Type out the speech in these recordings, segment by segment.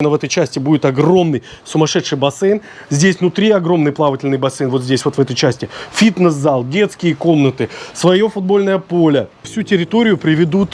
В этой части будет огромный сумасшедший бассейн. Здесь внутри огромный плавательный бассейн, вот здесь вот в этой части. Фитнес-зал, детские комнаты, свое футбольное поле. Всю территорию приведут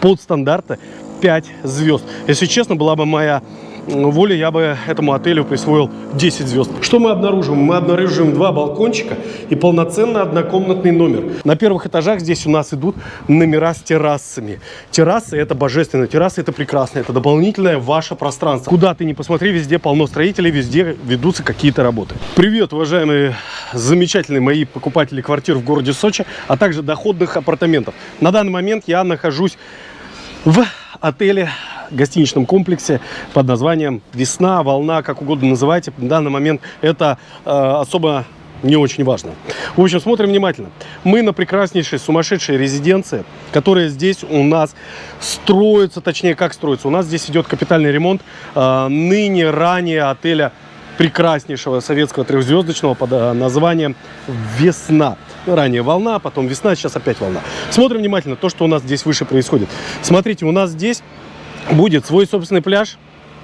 под стандарты 5 звезд. Если честно, была бы моя воля, я бы этому отелю присвоил 10 звезд. Что мы обнаружим? Мы обнаружим два балкончика и полноценный однокомнатный номер. На первых этажах здесь у нас идут номера с террасами. Террасы это божественно, террасы это прекрасно, это дополнительное ваше пространство. Куда ты ни посмотри, везде полно строителей, везде ведутся какие-то работы. Привет, уважаемые замечательные мои покупатели квартир в городе Сочи, а также доходных апартаментов. На данный момент я нахожусь в отеле гостиничном комплексе под названием «Весна», «Волна», как угодно называйте. На данный момент это э, особо не очень важно. В общем, смотрим внимательно. Мы на прекраснейшей, сумасшедшей резиденции, которая здесь у нас строится, точнее, как строится. У нас здесь идет капитальный ремонт э, ныне, ранее отеля прекраснейшего советского трехзвездочного под э, названием «Весна». Ранее волна, потом весна, сейчас опять волна. Смотрим внимательно то, что у нас здесь выше происходит. Смотрите, у нас здесь будет свой собственный пляж,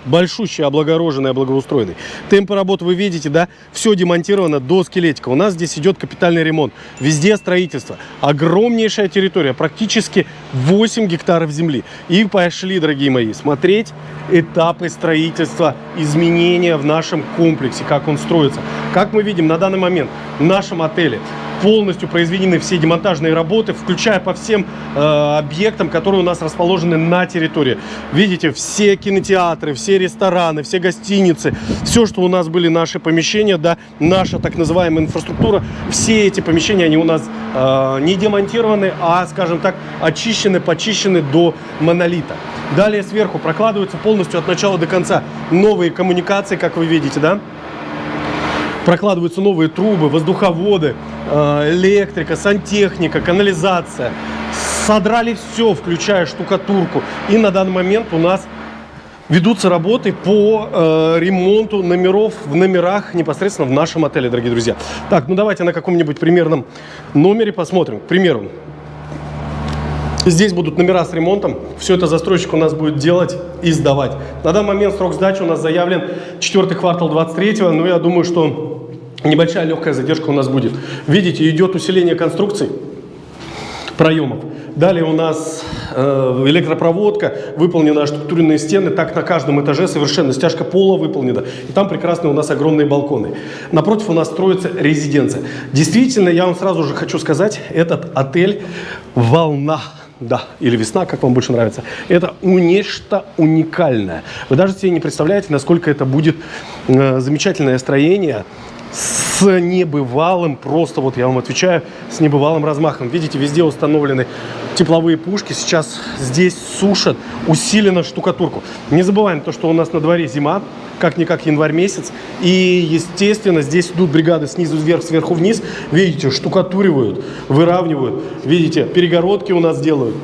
большущий, облагороженный, благоустроенный. Темпы работы вы видите, да? Все демонтировано до скелетика. У нас здесь идет капитальный ремонт. Везде строительство. Огромнейшая территория, практически 8 гектаров земли. И пошли, дорогие мои, смотреть этапы строительства, изменения в нашем комплексе, как он строится. Как мы видим на данный момент в нашем отеле полностью произведены все демонтажные работы, включая по всем э, объектам, которые у нас расположены на территории. Видите, все кинотеатры, все рестораны, все гостиницы, все, что у нас были наши помещения, да, наша так называемая инфраструктура, все эти помещения, они у нас э, не демонтированы, а, скажем так, очищены, почищены до монолита. Далее сверху прокладываются полностью от начала до конца новые коммуникации, как вы видите, да, прокладываются новые трубы, воздуховоды, электрика, сантехника, канализация. Содрали все, включая штукатурку. И на данный момент у нас ведутся работы по э, ремонту номеров в номерах непосредственно в нашем отеле, дорогие друзья. Так, ну давайте на каком-нибудь примерном номере посмотрим. К примеру, Здесь будут номера с ремонтом. Все это застройщик у нас будет делать и сдавать. На данный момент срок сдачи у нас заявлен 4 квартал 23 но я думаю, что небольшая легкая задержка у нас будет. Видите, идет усиление конструкций проемов. Далее у нас э, электропроводка, выполнены штукатуренные стены, так на каждом этаже совершенно стяжка пола выполнена. И там прекрасные у нас огромные балконы. Напротив у нас строится резиденция. Действительно, я вам сразу же хочу сказать, этот отель «Волна» да, или весна, как вам больше нравится, это нечто уникальное. Вы даже себе не представляете, насколько это будет э, замечательное строение с небывалым, просто вот я вам отвечаю, с небывалым размахом. Видите, везде установлены тепловые пушки. Сейчас здесь сушат усиленно штукатурку. Не забываем то, что у нас на дворе зима, как-никак январь месяц. И, естественно, здесь идут бригады снизу вверх, сверху вниз. Видите, штукатуривают, выравнивают. Видите, перегородки у нас делают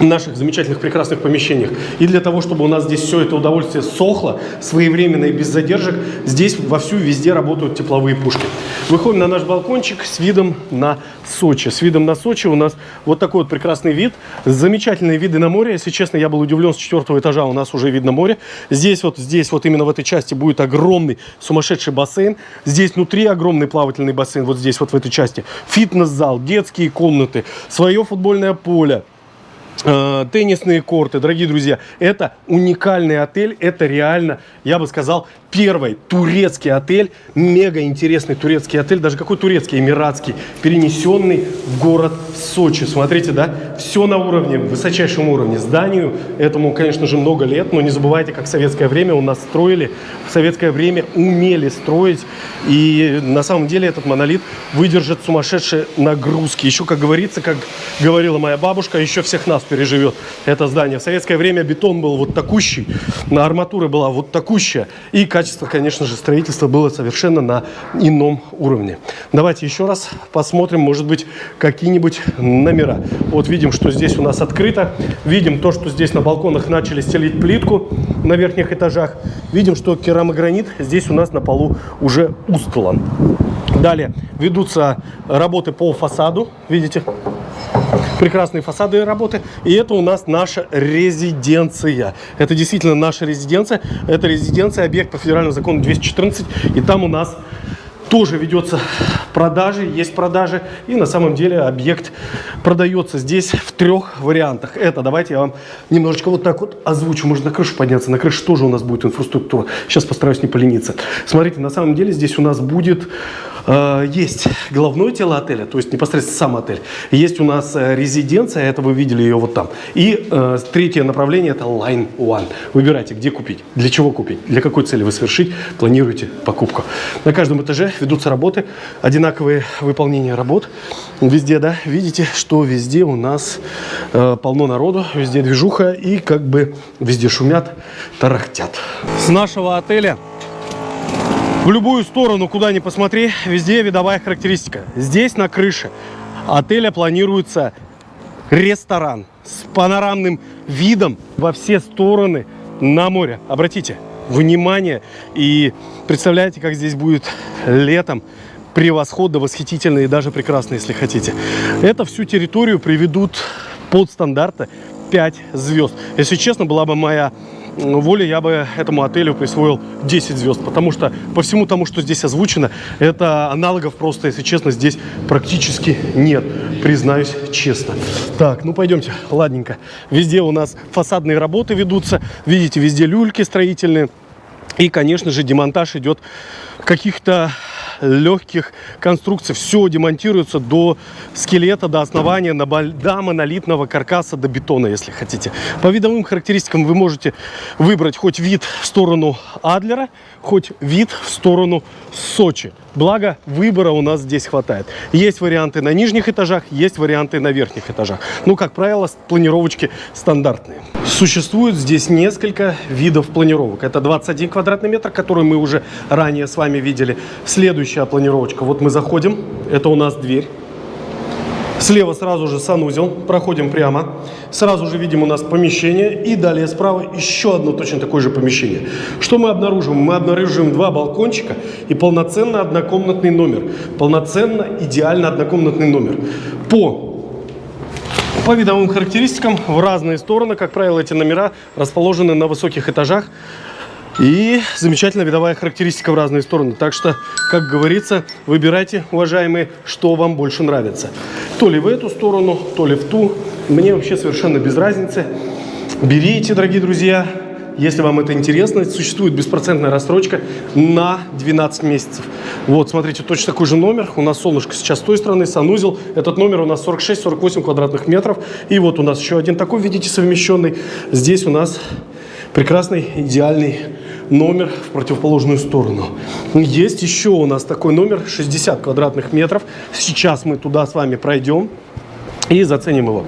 наших замечательных, прекрасных помещениях. И для того, чтобы у нас здесь все это удовольствие сохло, своевременно и без задержек, здесь вовсю везде работают тепловые пушки. Выходим на наш балкончик с видом на Сочи. С видом на Сочи у нас вот такой вот прекрасный вид. Замечательные виды на море. Если честно, я был удивлен, с четвертого этажа у нас уже видно море. Здесь вот, здесь вот именно в этой части будет огромный сумасшедший бассейн. Здесь внутри огромный плавательный бассейн, вот здесь вот в этой части. Фитнес-зал, детские комнаты, свое футбольное поле теннисные корты, дорогие друзья, это уникальный отель, это реально, я бы сказал, первый турецкий отель, мега интересный турецкий отель, даже какой турецкий, эмиратский, перенесенный в город Сочи. Смотрите, да, все на уровне, высочайшем уровне. Зданию этому, конечно же, много лет, но не забывайте, как в советское время у нас строили, в советское время умели строить, и на самом деле этот монолит выдержит сумасшедшие нагрузки. Еще, как говорится, как говорила моя бабушка, еще всех нас переживет это здание. В советское время бетон был вот такущий, на арматура была вот такущая, и качество, конечно же, строительства было совершенно на ином уровне. Давайте еще раз посмотрим, может быть, какие-нибудь номера. Вот видим, что здесь у нас открыто. Видим то, что здесь на балконах начали стелить плитку на верхних этажах. Видим, что керамогранит здесь у нас на полу уже устлан. Далее ведутся работы по фасаду. Видите? Прекрасные фасады работы. И это у нас наша резиденция. Это действительно наша резиденция. Это резиденция, объект по федеральному закону 214. И там у нас тоже ведется продажи, есть продажи. И на самом деле объект продается здесь в трех вариантах. Это, давайте я вам немножечко вот так вот озвучу. Можно на крышу подняться. На крыше тоже у нас будет инфраструктура. Сейчас постараюсь не полениться. Смотрите, на самом деле здесь у нас будет Э, есть головное тело отеля, то есть непосредственно сам отель. Есть у нас э, резиденция, это вы видели ее вот там. И э, третье направление это Line One. Выбирайте, где купить, для чего купить, для какой цели вы совершить, планируете покупку. На каждом этаже ведутся работы, одинаковые выполнения работ. Везде, да, видите, что везде у нас э, полно народу, везде движуха и как бы везде шумят, тарахтят. С нашего отеля в любую сторону, куда ни посмотри, везде видовая характеристика. Здесь на крыше отеля планируется ресторан с панорамным видом во все стороны на море. Обратите внимание и представляете, как здесь будет летом превосходно, восхитительно и даже прекрасно, если хотите. Это всю территорию приведут под стандарты 5 звезд. Если честно, была бы моя воля, я бы этому отелю присвоил 10 звезд, потому что по всему тому, что здесь озвучено, это аналогов просто, если честно, здесь практически нет, признаюсь честно. Так, ну пойдемте, ладненько. Везде у нас фасадные работы ведутся, видите, везде люльки строительные. И, конечно же, демонтаж идет каких-то легких конструкций. Все демонтируется до скелета, до основания, до монолитного каркаса, до бетона, если хотите. По видовым характеристикам вы можете выбрать хоть вид в сторону Адлера, хоть вид в сторону Сочи. Благо, выбора у нас здесь хватает. Есть варианты на нижних этажах, есть варианты на верхних этажах. Ну, как правило, планировочки стандартные. Существует здесь несколько видов планировок. Это 21 квадратный метр, который мы уже ранее с вами видели. Следующая планировочка. Вот мы заходим, это у нас дверь. Слева сразу же санузел, проходим прямо. Сразу же видим у нас помещение. И далее справа еще одно точно такое же помещение. Что мы обнаружим? Мы обнаружим два балкончика и полноценно однокомнатный номер. Полноценно, идеально однокомнатный номер. По по видовым характеристикам в разные стороны, как правило, эти номера расположены на высоких этажах. И замечательная видовая характеристика в разные стороны. Так что, как говорится, выбирайте, уважаемые, что вам больше нравится. То ли в эту сторону, то ли в ту. Мне вообще совершенно без разницы. Берите, дорогие друзья. Если вам это интересно, существует беспроцентная рассрочка на 12 месяцев. Вот, смотрите, точно такой же номер. У нас солнышко сейчас с той стороны, санузел. Этот номер у нас 46-48 квадратных метров. И вот у нас еще один такой, видите, совмещенный. Здесь у нас прекрасный, идеальный номер в противоположную сторону. Есть еще у нас такой номер 60 квадратных метров. Сейчас мы туда с вами пройдем и заценим его.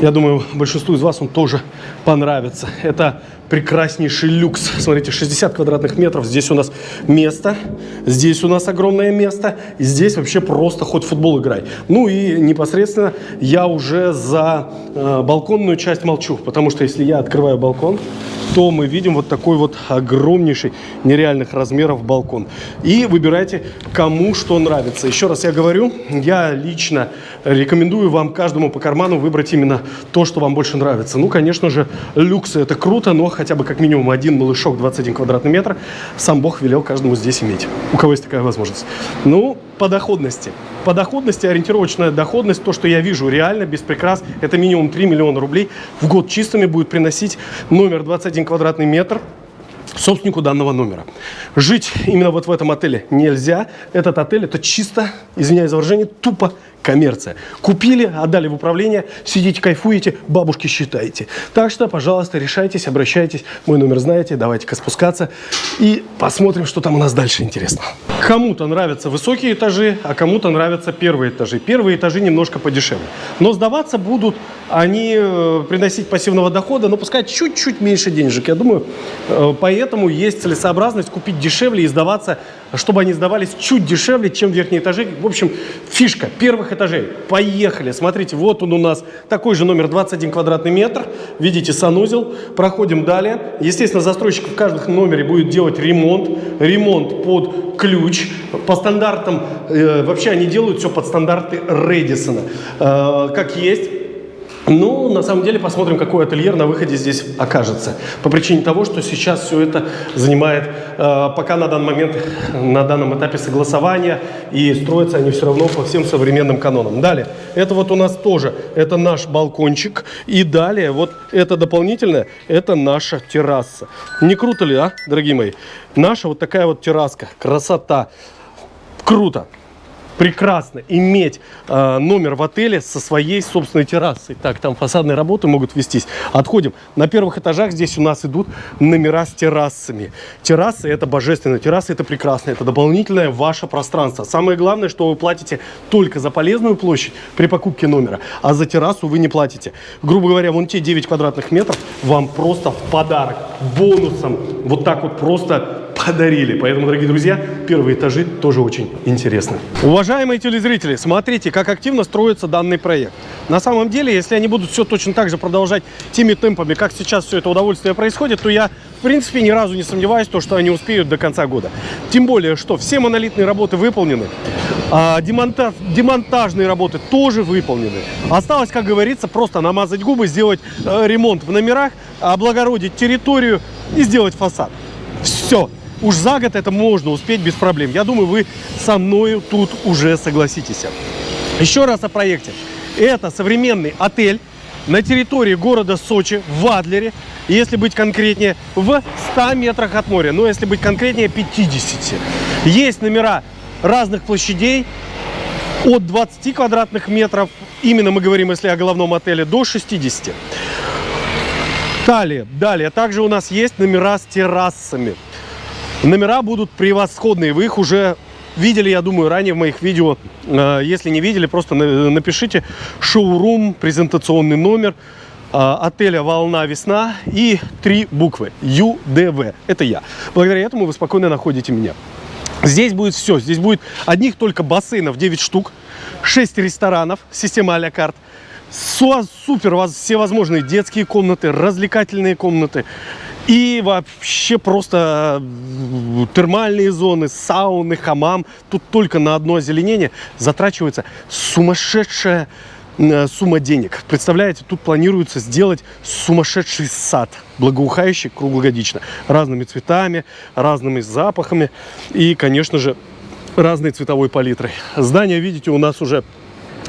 Я думаю, большинству из вас он тоже понравится. Это прекраснейший люкс. Смотрите, 60 квадратных метров. Здесь у нас место, здесь у нас огромное место. И здесь вообще просто хоть футбол играй. Ну и непосредственно я уже за э, балконную часть молчу. Потому что если я открываю балкон, то мы видим вот такой вот огромнейший нереальных размеров балкон. И выбирайте, кому что нравится. Еще раз я говорю, я лично рекомендую вам каждому по карману выбрать именно то, что вам больше нравится. Ну, конечно же, люксы это круто, но хотя бы как минимум один малышок 21 квадратный метр сам Бог велел каждому здесь иметь. У кого есть такая возможность. Ну, по доходности. По доходности, ориентировочная доходность, то, что я вижу реально, без прикрас, это минимум 3 миллиона рублей в год чистыми будет приносить номер 21 квадратный метр собственнику данного номера. Жить именно вот в этом отеле нельзя. Этот отель это чисто, извиняюсь за выражение, тупо коммерция. Купили, отдали в управление, сидите, кайфуете, бабушки считаете. Так что, пожалуйста, решайтесь, обращайтесь. Мой номер знаете, давайте-ка спускаться и посмотрим, что там у нас дальше интересно. Кому-то нравятся высокие этажи, а кому-то нравятся первые этажи. Первые этажи немножко подешевле. Но сдаваться будут они э, приносить пассивного дохода, но пускай чуть-чуть меньше денежек. Я думаю, э, поэтому есть целесообразность купить дешевле и сдаваться чтобы они сдавались чуть дешевле, чем верхние этажи. В общем, фишка первых этажей. Поехали. Смотрите, вот он у нас такой же номер 21 квадратный метр. Видите, санузел. Проходим далее. Естественно, застройщик в каждом номере будет делать ремонт. Ремонт под ключ. По стандартам, э, вообще они делают все под стандарты Редисона. Э, как есть. Ну, на самом деле, посмотрим, какой ательер на выходе здесь окажется. По причине того, что сейчас все это занимает, э, пока на данный момент, на данном этапе согласования, и строятся они все равно по всем современным канонам. Далее, это вот у нас тоже, это наш балкончик. И далее, вот это дополнительное, это наша терраса. Не круто ли, а, дорогие мои? Наша вот такая вот терраска, красота. Круто прекрасно иметь э, номер в отеле со своей собственной террасой. Так, там фасадные работы могут вестись. Отходим. На первых этажах здесь у нас идут номера с террасами. Террасы это божественно, террасы это прекрасно, это дополнительное ваше пространство. Самое главное, что вы платите только за полезную площадь при покупке номера, а за террасу вы не платите. Грубо говоря, вон те 9 квадратных метров вам просто в подарок, бонусом, вот так вот просто подарили. Поэтому, дорогие друзья, первые этажи тоже очень интересны. Уважаемые телезрители, смотрите, как активно строится данный проект. На самом деле, если они будут все точно так же продолжать теми темпами, как сейчас все это удовольствие происходит, то я, в принципе, ни разу не сомневаюсь, то, что они успеют до конца года. Тем более, что все монолитные работы выполнены, а демонтаж, демонтажные работы тоже выполнены. Осталось, как говорится, просто намазать губы, сделать э, ремонт в номерах, облагородить территорию и сделать фасад. Все. Уж за год это можно успеть без проблем. Я думаю, вы со мной тут уже согласитесь. Еще раз о проекте. Это современный отель на территории города Сочи, в Адлере, если быть конкретнее, в 100 метрах от моря, но если быть конкретнее, 50. Есть номера разных площадей, от 20 квадратных метров, именно мы говорим, если о головном отеле, до 60. Далее, далее, также у нас есть номера с террасами. Номера будут превосходные, вы их уже видели, я думаю, ранее в моих видео. Э, если не видели, просто напишите шоурум, презентационный номер э, отеля «Волна Весна» и три буквы ЮДВ. Это я. Благодаря этому вы спокойно находите меня. Здесь будет все. Здесь будет одних только бассейнов 9 штук, 6 ресторанов, система а-ля карт, супер всевозможные детские комнаты, развлекательные комнаты, и вообще просто э, термальные зоны, сауны, хамам. Тут только на одно озеленение затрачивается сумасшедшая э, сумма денег. Представляете, тут планируется сделать сумасшедший сад, благоухающий круглогодично, разными цветами, разными запахами и, конечно же, разной цветовой палитрой. Здание, видите, у нас уже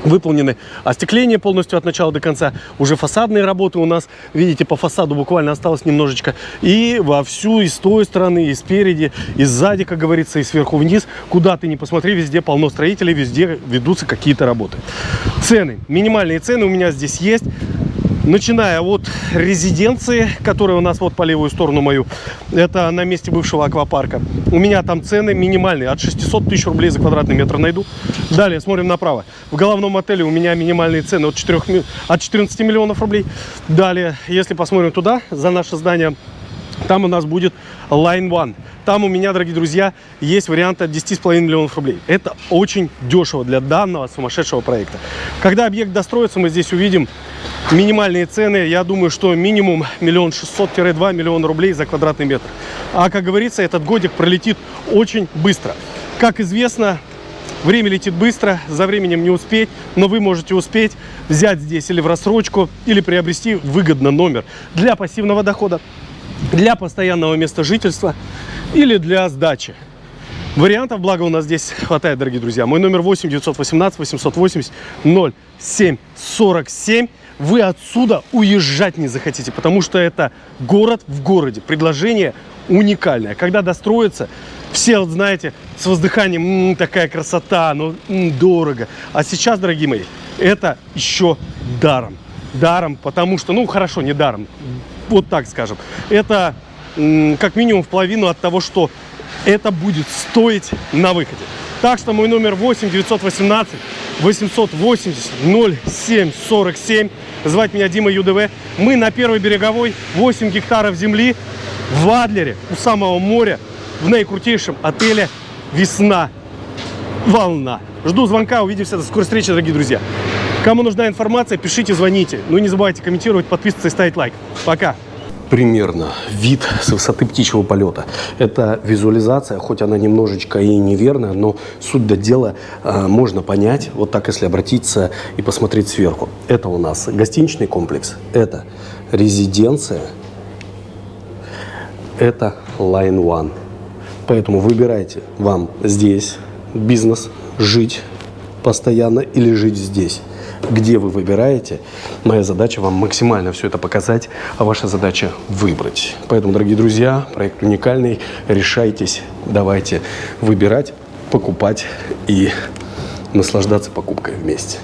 выполнены остекление полностью от начала до конца. Уже фасадные работы у нас, видите, по фасаду буквально осталось немножечко. И вовсю, и с той стороны, и спереди, и сзади, как говорится, и сверху вниз. Куда ты не посмотри, везде полно строителей, везде ведутся какие-то работы. Цены. Минимальные цены у меня здесь есть начиная от резиденции, которая у нас вот по левую сторону мою, это на месте бывшего аквапарка. У меня там цены минимальные, от 600 тысяч рублей за квадратный метр найду. Далее смотрим направо. В головном отеле у меня минимальные цены от, 4, от 14 миллионов рублей. Далее, если посмотрим туда, за наше здание, там у нас будет Line One. Там у меня, дорогие друзья, есть вариант от 10,5 миллионов рублей. Это очень дешево для данного сумасшедшего проекта. Когда объект достроится, мы здесь увидим минимальные цены. Я думаю, что минимум миллион шестьсот-два миллиона рублей за квадратный метр. А, как говорится, этот годик пролетит очень быстро. Как известно, время летит быстро, за временем не успеть, но вы можете успеть взять здесь или в рассрочку, или приобрести выгодно номер для пассивного дохода, для постоянного места жительства или для сдачи. Вариантов, благо, у нас здесь хватает, дорогие друзья. Мой номер 8 918 880 07 47. Вы отсюда уезжать не захотите, потому что это город в городе. Предложение уникальное. Когда достроится, все, вот, знаете, с воздыханием, м -м, такая красота, ну, м дорого. А сейчас, дорогие мои, это еще даром. Даром, потому что, ну, хорошо, не даром, вот так скажем. Это как минимум в половину от того, что это будет стоить на выходе. Так что мой номер 8 918 880 07 47. Звать меня Дима ЮДВ. Мы на Первой береговой, 8 гектаров земли в Адлере, у самого моря, в наикрутейшем отеле весна, волна. Жду звонка, увидимся, до скорой встречи, дорогие друзья. Кому нужна информация, пишите, звоните. Ну и не забывайте комментировать, подписываться и ставить лайк. Пока. Примерно вид с высоты птичьего полета. Это визуализация, хоть она немножечко и неверная, но суть до дела э, можно понять, вот так, если обратиться и посмотреть сверху. Это у нас гостиничный комплекс, это резиденция, это Line One. Поэтому выбирайте вам здесь бизнес, жить постоянно или жить здесь. Где вы выбираете, моя задача вам максимально все это показать, а ваша задача выбрать. Поэтому, дорогие друзья, проект уникальный. Решайтесь, давайте выбирать, покупать и наслаждаться покупкой вместе.